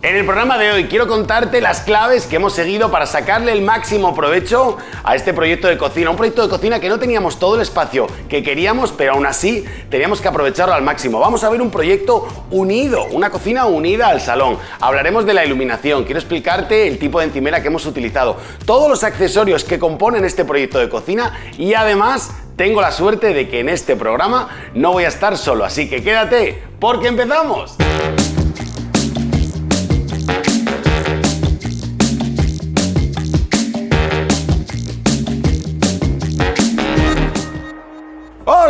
En el programa de hoy quiero contarte las claves que hemos seguido para sacarle el máximo provecho a este proyecto de cocina. Un proyecto de cocina que no teníamos todo el espacio que queríamos, pero aún así teníamos que aprovecharlo al máximo. Vamos a ver un proyecto unido, una cocina unida al salón. Hablaremos de la iluminación, quiero explicarte el tipo de encimera que hemos utilizado, todos los accesorios que componen este proyecto de cocina y además tengo la suerte de que en este programa no voy a estar solo, así que quédate porque empezamos.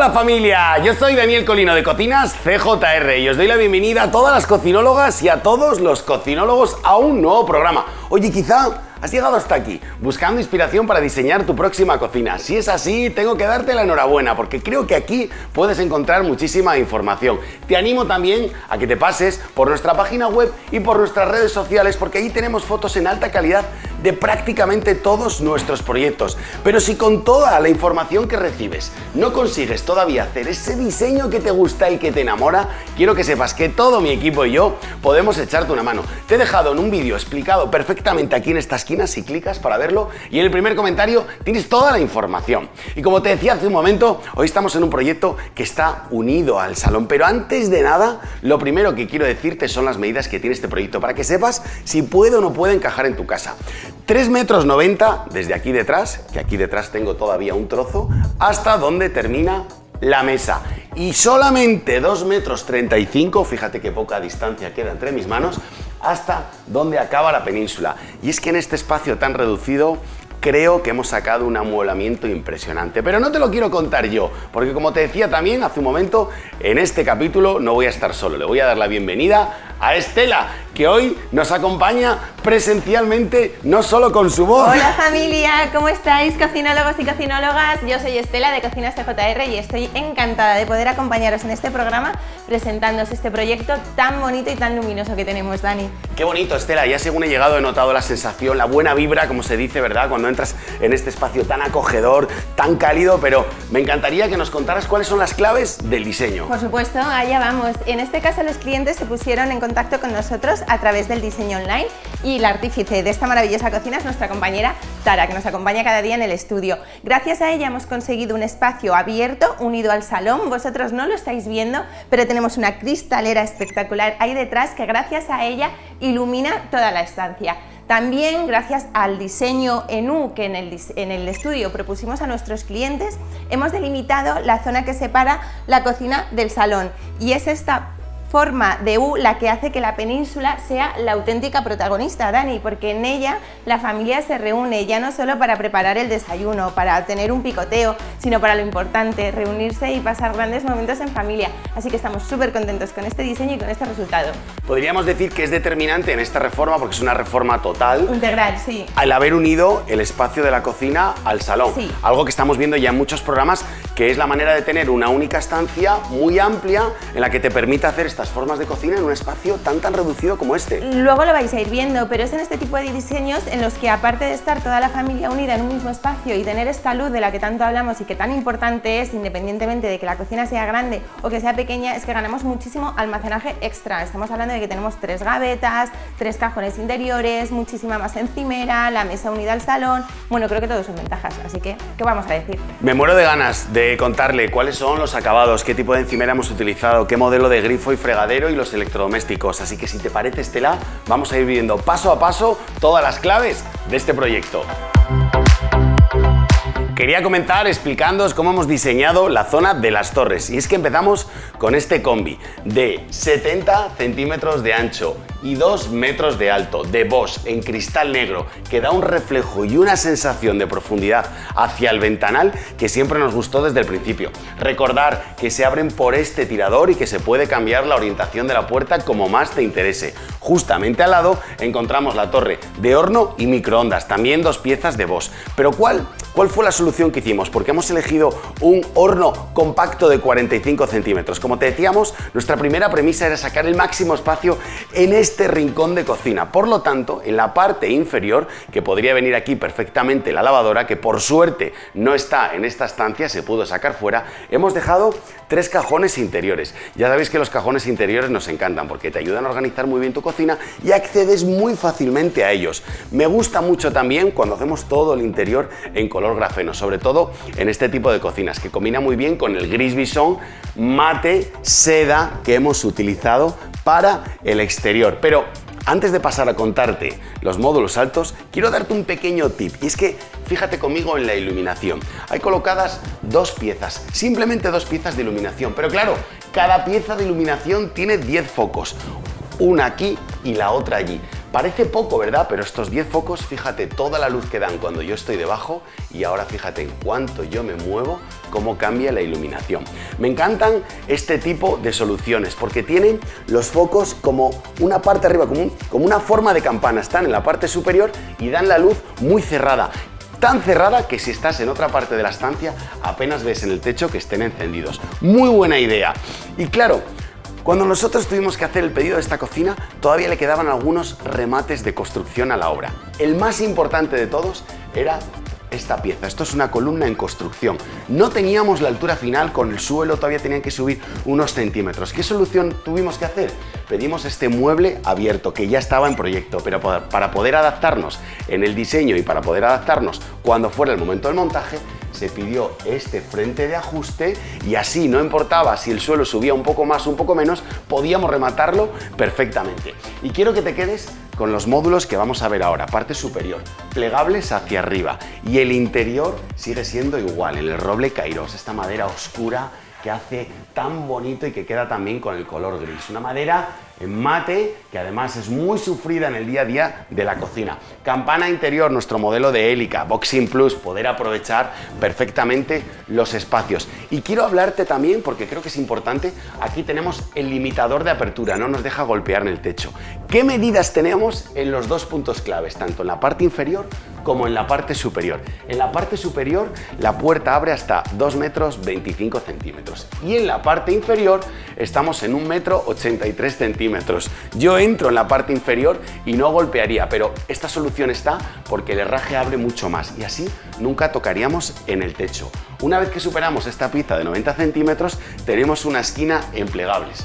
Hola familia, yo soy Daniel Colino de Cocinas CJR y os doy la bienvenida a todas las cocinólogas y a todos los cocinólogos a un nuevo programa. Oye, quizá Has llegado hasta aquí, buscando inspiración para diseñar tu próxima cocina. Si es así, tengo que darte la enhorabuena, porque creo que aquí puedes encontrar muchísima información. Te animo también a que te pases por nuestra página web y por nuestras redes sociales, porque ahí tenemos fotos en alta calidad de prácticamente todos nuestros proyectos. Pero si con toda la información que recibes no consigues todavía hacer ese diseño que te gusta y que te enamora, quiero que sepas que todo mi equipo y yo podemos echarte una mano. Te he dejado en un vídeo explicado perfectamente aquí en estas si clicas para verlo y en el primer comentario tienes toda la información. Y como te decía hace un momento, hoy estamos en un proyecto que está unido al salón, pero antes de nada, lo primero que quiero decirte son las medidas que tiene este proyecto para que sepas si puede o no puede encajar en tu casa. 3 metros 90 desde aquí detrás, que aquí detrás tengo todavía un trozo, hasta donde termina la mesa y solamente 2 metros 35, fíjate qué poca distancia queda entre mis manos, hasta donde acaba la península. Y es que en este espacio tan reducido creo que hemos sacado un amueblamiento impresionante. Pero no te lo quiero contar yo, porque como te decía también hace un momento, en este capítulo no voy a estar solo, le voy a dar la bienvenida a Estela, que hoy nos acompaña presencialmente, no solo con su voz. Hola familia, ¿cómo estáis cocinólogos y cocinólogas? Yo soy Estela de Cocinas TJR y estoy encantada de poder acompañaros en este programa presentándoos este proyecto tan bonito y tan luminoso que tenemos, Dani. Qué bonito, Estela, ya según he llegado he notado la sensación, la buena vibra, como se dice, ¿verdad? Cuando entras en este espacio tan acogedor, tan cálido, pero me encantaría que nos contaras cuáles son las claves del diseño. Por supuesto, allá vamos. En este caso los clientes se pusieron en contacto con nosotros a través del diseño online y la artífice de esta maravillosa cocina es nuestra compañera Tara, que nos acompaña cada día en el estudio. Gracias a ella hemos conseguido un espacio abierto, unido al salón. Vosotros no lo estáis viendo, pero tenemos una cristalera espectacular ahí detrás que gracias a ella ilumina toda la estancia. También gracias al diseño en U que en el, en el, estudio propusimos a nuestros clientes, hemos delimitado la zona que separa la cocina del salón y es esta forma de U la que hace que la península sea la auténtica protagonista, Dani, porque en ella la familia se reúne ya no solo para preparar el desayuno, para tener un picoteo, sino para lo importante, reunirse y pasar grandes momentos en familia. Así que estamos súper contentos con este diseño y con este resultado. Podríamos decir que es determinante en esta reforma, porque es una reforma total. Integral, sí. Al haber unido el espacio de la cocina al salón. Sí. Algo que estamos viendo ya en muchos programas, que es la manera de tener una única estancia muy amplia en la que te permite hacer estas formas de cocina en un espacio tan tan reducido como este. Luego lo vais a ir viendo, pero es en este tipo de diseños en los que aparte de estar toda la familia unida en un mismo espacio y tener esta luz de la que tanto hablamos y que tan importante es, independientemente de que la cocina sea grande o que sea pequeña, es que ganamos muchísimo almacenaje extra. Estamos hablando de que tenemos tres gavetas, tres cajones interiores, muchísima más encimera, la mesa unida al salón... Bueno, creo que todo son ventajas, así que, ¿qué vamos a decir? Me muero de ganas de contarle cuáles son los acabados, qué tipo de encimera hemos utilizado, qué modelo de grifo y fregadero y los electrodomésticos. Así que si te parece, Estela, vamos a ir viendo paso a paso todas las claves de este proyecto. Quería comenzar explicándoos cómo hemos diseñado la zona de las torres y es que empezamos con este combi de 70 centímetros de ancho y 2 metros de alto de Bosch en cristal negro que da un reflejo y una sensación de profundidad hacia el ventanal que siempre nos gustó desde el principio. Recordar que se abren por este tirador y que se puede cambiar la orientación de la puerta como más te interese. Justamente al lado encontramos la torre de horno y microondas, también dos piezas de Bosch. Pero ¿cuál ¿Cuál fue la solución que hicimos? Porque hemos elegido un horno compacto de 45 centímetros. Como te decíamos, nuestra primera premisa era sacar el máximo espacio en este rincón de cocina. Por lo tanto, en la parte inferior, que podría venir aquí perfectamente la lavadora, que por suerte no está en esta estancia, se pudo sacar fuera, hemos dejado tres cajones interiores. Ya sabéis que los cajones interiores nos encantan porque te ayudan a organizar muy bien tu cocina y accedes muy fácilmente a ellos. Me gusta mucho también cuando hacemos todo el interior en color grafeno, sobre todo en este tipo de cocinas, que combina muy bien con el gris bisón mate seda que hemos utilizado para el exterior. Pero antes de pasar a contarte los módulos altos, quiero darte un pequeño tip y es que fíjate conmigo en la iluminación. Hay colocadas dos piezas, simplemente dos piezas de iluminación, pero claro, cada pieza de iluminación tiene 10 focos, una aquí y la otra allí. Parece poco, ¿verdad? Pero estos 10 focos, fíjate toda la luz que dan cuando yo estoy debajo y ahora fíjate en cuanto yo me muevo, cómo cambia la iluminación. Me encantan este tipo de soluciones porque tienen los focos como una parte arriba, como, como una forma de campana. Están en la parte superior y dan la luz muy cerrada tan cerrada que si estás en otra parte de la estancia apenas ves en el techo que estén encendidos. Muy buena idea. Y claro, cuando nosotros tuvimos que hacer el pedido de esta cocina, todavía le quedaban algunos remates de construcción a la obra. El más importante de todos era esta pieza. Esto es una columna en construcción. No teníamos la altura final con el suelo, todavía tenían que subir unos centímetros. ¿Qué solución tuvimos que hacer? Pedimos este mueble abierto que ya estaba en proyecto, pero para poder adaptarnos en el diseño y para poder adaptarnos cuando fuera el momento del montaje, se pidió este frente de ajuste y así no importaba si el suelo subía un poco más un poco menos, podíamos rematarlo perfectamente. Y quiero que te quedes con los módulos que vamos a ver ahora, parte superior, plegables hacia arriba y el interior sigue siendo igual, en el roble Kairos, esta madera oscura que hace tan bonito y que queda también con el color gris. Una madera en mate, que además es muy sufrida en el día a día de la cocina. Campana interior, nuestro modelo de hélica, Boxing Plus, poder aprovechar perfectamente los espacios. Y quiero hablarte también, porque creo que es importante, aquí tenemos el limitador de apertura, no nos deja golpear en el techo. ¿Qué medidas tenemos en los dos puntos claves, tanto en la parte inferior como en la parte superior? En la parte superior la puerta abre hasta 2 metros 25 centímetros y en la parte inferior estamos en 1 metro 83 centímetros yo entro en la parte inferior y no golpearía, pero esta solución está porque el herraje abre mucho más y así nunca tocaríamos en el techo. Una vez que superamos esta pizza de 90 centímetros, tenemos una esquina en plegables.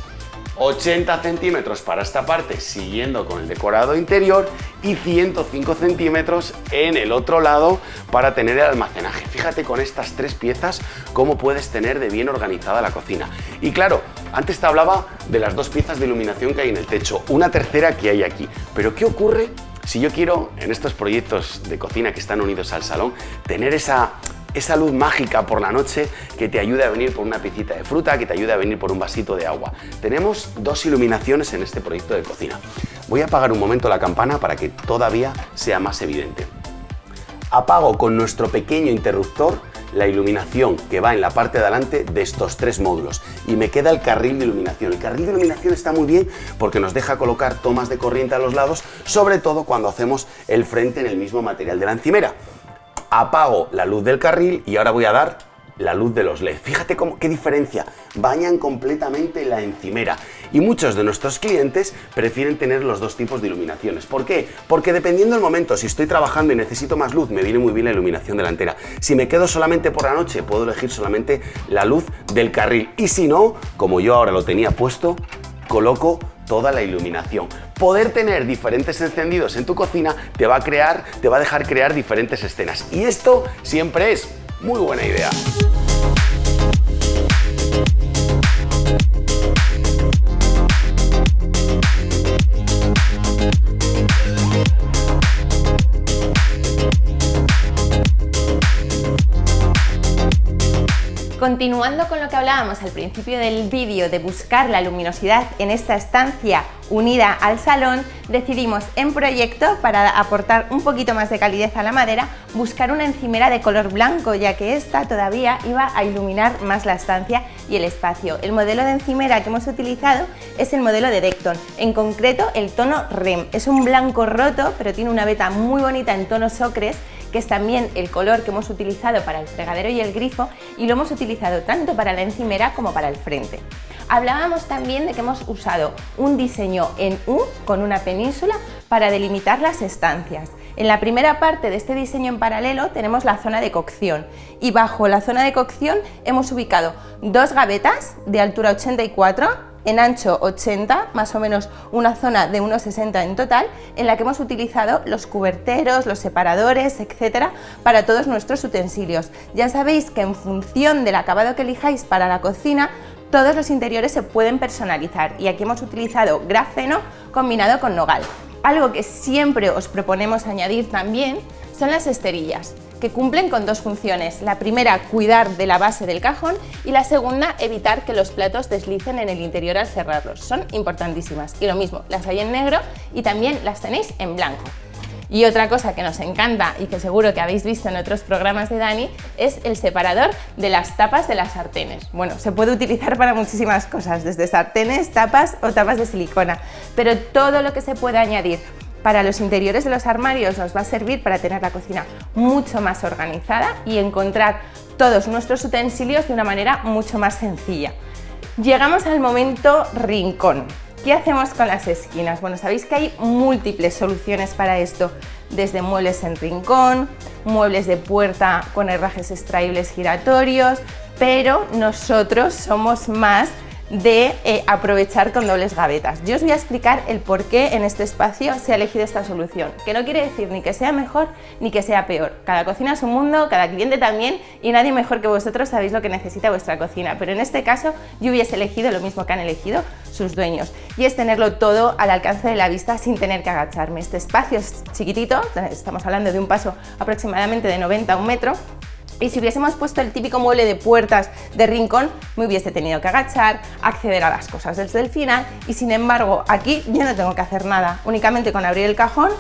80 centímetros para esta parte siguiendo con el decorado interior y 105 centímetros en el otro lado para tener el almacenaje. Fíjate con estas tres piezas cómo puedes tener de bien organizada la cocina. Y claro, antes te hablaba de las dos piezas de iluminación que hay en el techo, una tercera que hay aquí. Pero ¿qué ocurre si yo quiero, en estos proyectos de cocina que están unidos al salón, tener esa esa luz mágica por la noche que te ayude a venir por una picita de fruta, que te ayude a venir por un vasito de agua. Tenemos dos iluminaciones en este proyecto de cocina. Voy a apagar un momento la campana para que todavía sea más evidente. Apago con nuestro pequeño interruptor la iluminación que va en la parte de adelante de estos tres módulos y me queda el carril de iluminación. El carril de iluminación está muy bien porque nos deja colocar tomas de corriente a los lados, sobre todo cuando hacemos el frente en el mismo material de la encimera apago la luz del carril y ahora voy a dar la luz de los LED. Fíjate cómo, qué diferencia, bañan completamente la encimera y muchos de nuestros clientes prefieren tener los dos tipos de iluminaciones. ¿Por qué? Porque dependiendo del momento, si estoy trabajando y necesito más luz, me viene muy bien la iluminación delantera. Si me quedo solamente por la noche, puedo elegir solamente la luz del carril y si no, como yo ahora lo tenía puesto, coloco toda la iluminación. Poder tener diferentes encendidos en tu cocina te va a crear, te va a dejar crear diferentes escenas. Y esto siempre es muy buena idea. Continuando con lo que hablábamos al principio del vídeo de buscar la luminosidad en esta estancia unida al salón, decidimos en proyecto, para aportar un poquito más de calidez a la madera, buscar una encimera de color blanco, ya que esta todavía iba a iluminar más la estancia y el espacio. El modelo de encimera que hemos utilizado es el modelo de Decton, en concreto el tono REM. Es un blanco roto, pero tiene una veta muy bonita en tonos ocres que es también el color que hemos utilizado para el fregadero y el grifo y lo hemos utilizado tanto para la encimera como para el frente. Hablábamos también de que hemos usado un diseño en U con una península para delimitar las estancias. En la primera parte de este diseño en paralelo tenemos la zona de cocción y bajo la zona de cocción hemos ubicado dos gavetas de altura 84 en ancho 80, más o menos una zona de 1,60 en total, en la que hemos utilizado los cuberteros, los separadores, etcétera, para todos nuestros utensilios. Ya sabéis que en función del acabado que elijáis para la cocina, todos los interiores se pueden personalizar y aquí hemos utilizado grafeno combinado con nogal. Algo que siempre os proponemos añadir también son las esterillas que cumplen con dos funciones. La primera, cuidar de la base del cajón y la segunda, evitar que los platos deslicen en el interior al cerrarlos. Son importantísimas. Y lo mismo, las hay en negro y también las tenéis en blanco. Y otra cosa que nos encanta y que seguro que habéis visto en otros programas de Dani es el separador de las tapas de las sartenes. Bueno, se puede utilizar para muchísimas cosas, desde sartenes, tapas o tapas de silicona, pero todo lo que se puede añadir para los interiores de los armarios nos va a servir para tener la cocina mucho más organizada y encontrar todos nuestros utensilios de una manera mucho más sencilla. Llegamos al momento rincón. ¿Qué hacemos con las esquinas? Bueno, sabéis que hay múltiples soluciones para esto, desde muebles en rincón, muebles de puerta con herrajes extraíbles giratorios, pero nosotros somos más de eh, aprovechar con dobles gavetas. Yo os voy a explicar el por qué en este espacio se ha elegido esta solución, que no quiere decir ni que sea mejor ni que sea peor. Cada cocina es un mundo, cada cliente también y nadie mejor que vosotros sabéis lo que necesita vuestra cocina, pero en este caso yo hubiese elegido lo mismo que han elegido sus dueños y es tenerlo todo al alcance de la vista sin tener que agacharme. Este espacio es chiquitito, estamos hablando de un paso aproximadamente de 90 a un metro y si hubiésemos puesto el típico mueble de puertas de rincón, me hubiese tenido que agachar, acceder a las cosas desde el final y sin embargo aquí yo no tengo que hacer nada, únicamente con abrir el cajón,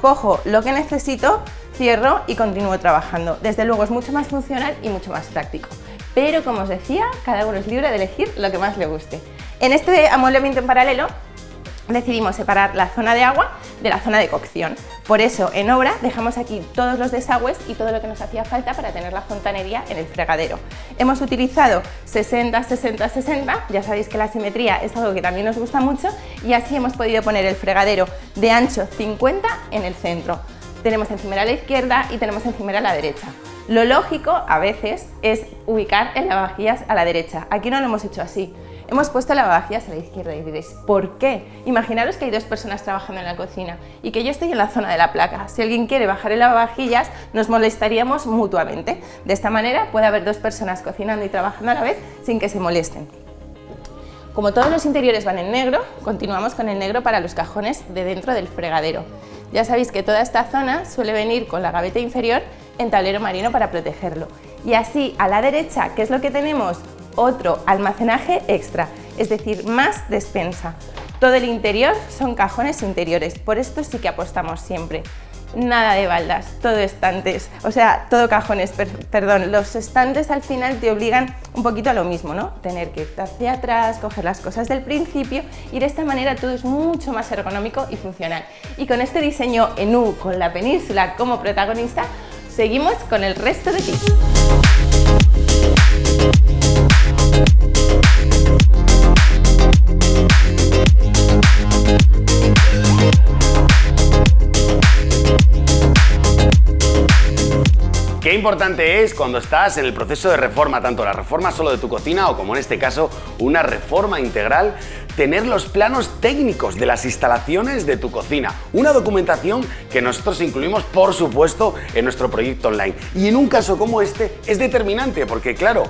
cojo lo que necesito, cierro y continúo trabajando. Desde luego es mucho más funcional y mucho más práctico. Pero como os decía, cada uno es libre de elegir lo que más le guste. En este amueblamiento en paralelo decidimos separar la zona de agua de la zona de cocción. Por eso, en obra, dejamos aquí todos los desagües y todo lo que nos hacía falta para tener la fontanería en el fregadero. Hemos utilizado 60, 60, 60, ya sabéis que la simetría es algo que también nos gusta mucho, y así hemos podido poner el fregadero de ancho 50 en el centro. Tenemos encimera a la izquierda y tenemos encimera a la derecha. Lo lógico, a veces, es ubicar el lavavajillas a la derecha. Aquí no lo hemos hecho así. Hemos puesto lavavajillas a la izquierda y diréis, ¿por qué? Imaginaros que hay dos personas trabajando en la cocina y que yo estoy en la zona de la placa. Si alguien quiere bajar el lavavajillas, nos molestaríamos mutuamente. De esta manera puede haber dos personas cocinando y trabajando a la vez sin que se molesten. Como todos los interiores van en negro, continuamos con el negro para los cajones de dentro del fregadero. Ya sabéis que toda esta zona suele venir con la gaveta inferior en tablero marino para protegerlo. Y así, a la derecha, ¿qué es lo que tenemos? Otro almacenaje extra, es decir, más despensa. Todo el interior son cajones interiores, por esto sí que apostamos siempre. Nada de baldas, todo estantes, o sea, todo cajones, perdón, los estantes al final te obligan un poquito a lo mismo, ¿no? Tener que ir hacia atrás, coger las cosas del principio y de esta manera todo es mucho más ergonómico y funcional. Y con este diseño en U, con la península como protagonista, seguimos con el resto de tips. Qué importante es cuando estás en el proceso de reforma, tanto la reforma solo de tu cocina o como en este caso una reforma integral, tener los planos técnicos de las instalaciones de tu cocina. Una documentación que nosotros incluimos, por supuesto, en nuestro proyecto online. Y en un caso como este es determinante porque, claro,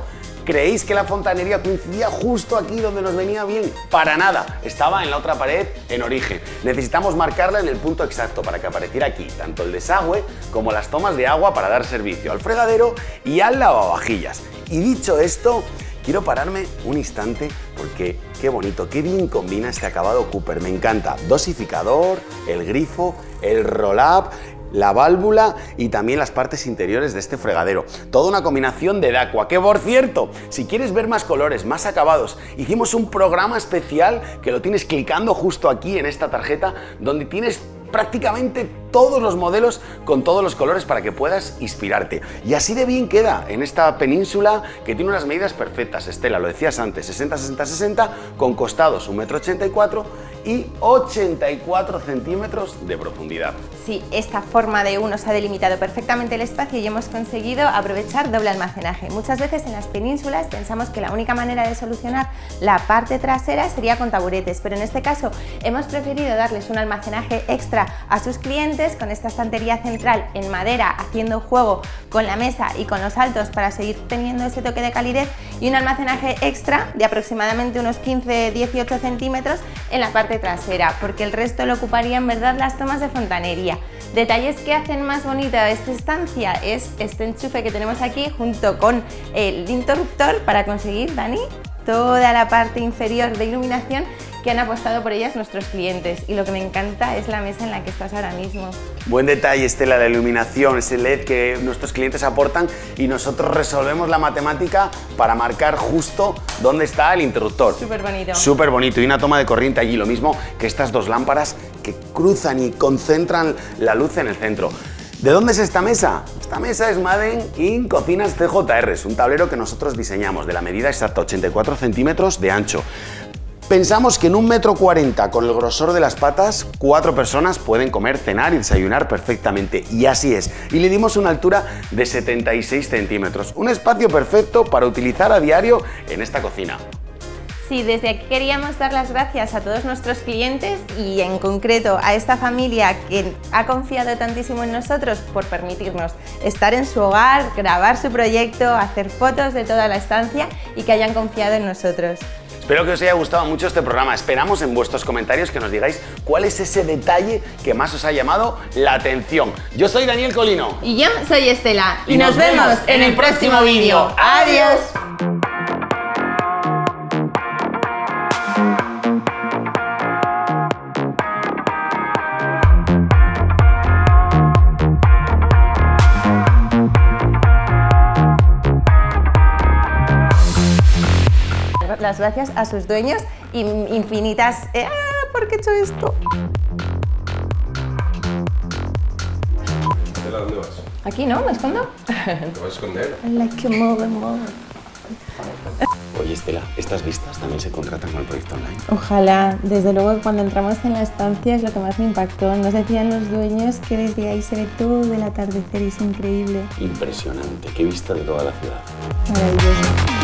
¿Creéis que la fontanería coincidía justo aquí donde nos venía bien? Para nada, estaba en la otra pared en origen. Necesitamos marcarla en el punto exacto para que apareciera aquí tanto el desagüe como las tomas de agua para dar servicio al fregadero y al lavavajillas. Y dicho esto, quiero pararme un instante porque qué bonito, qué bien combina este acabado Cooper, me encanta. Dosificador, el grifo, el roll-up, la válvula y también las partes interiores de este fregadero. Toda una combinación de Daqua, que por cierto, si quieres ver más colores, más acabados, hicimos un programa especial que lo tienes clicando justo aquí en esta tarjeta, donde tienes prácticamente todos los modelos con todos los colores para que puedas inspirarte. Y así de bien queda en esta península que tiene unas medidas perfectas. Estela, lo decías antes, 60-60-60, con costados 1,84 m y 84 centímetros de profundidad. Sí, esta forma de uno se ha delimitado perfectamente el espacio y hemos conseguido aprovechar doble almacenaje. Muchas veces en las penínsulas pensamos que la única manera de solucionar la parte trasera sería con taburetes, pero en este caso hemos preferido darles un almacenaje extra a sus clientes con esta estantería central en madera haciendo juego con la mesa y con los altos para seguir teniendo ese toque de calidez y un almacenaje extra de aproximadamente unos 15-18 centímetros en la parte trasera, porque el resto lo ocuparía en verdad las tomas de fontanería. Detalles que hacen más bonita esta estancia es este enchufe que tenemos aquí junto con el interruptor para conseguir, Dani, toda la parte inferior de iluminación que han apostado por ellas nuestros clientes y lo que me encanta es la mesa en la que estás ahora mismo. Buen detalle Estela, la iluminación, ese LED que nuestros clientes aportan y nosotros resolvemos la matemática para marcar justo dónde está el interruptor. Súper bonito. Súper bonito y una toma de corriente allí, lo mismo que estas dos lámparas que cruzan y concentran la luz en el centro. ¿De dónde es esta mesa? Esta mesa es Madden in Cocinas CJR, es un tablero que nosotros diseñamos de la medida exacta 84 centímetros de ancho. Pensamos que en un metro cuarenta con el grosor de las patas, cuatro personas pueden comer, cenar y desayunar perfectamente. Y así es. Y le dimos una altura de 76 centímetros. Un espacio perfecto para utilizar a diario en esta cocina. Sí, desde aquí queríamos dar las gracias a todos nuestros clientes y en concreto a esta familia que ha confiado tantísimo en nosotros por permitirnos estar en su hogar, grabar su proyecto, hacer fotos de toda la estancia y que hayan confiado en nosotros. Espero que os haya gustado mucho este programa. Esperamos en vuestros comentarios que nos digáis cuál es ese detalle que más os ha llamado la atención. Yo soy Daniel Colino. Y yo soy Estela. Y, nos, vemos en el próximo vídeo. ¡Adiós! Las gracias a sus dueños infinitas... Eh, ah, ¿Por qué he hecho esto? ¿Dónde vas? Aquí, ¿no? ¿Me escondo? ¿Te vas a esconder? Like a. Oye, Estela, ¿estas vistas también se contratan con el proyecto online? Ojalá. Desde luego, cuando entramos en la estancia es lo que más me impactó. Nos decían los dueños que desde ahí se ve todo el atardecer y es increíble. Impresionante. Qué vista de toda la ciudad. Maravilloso.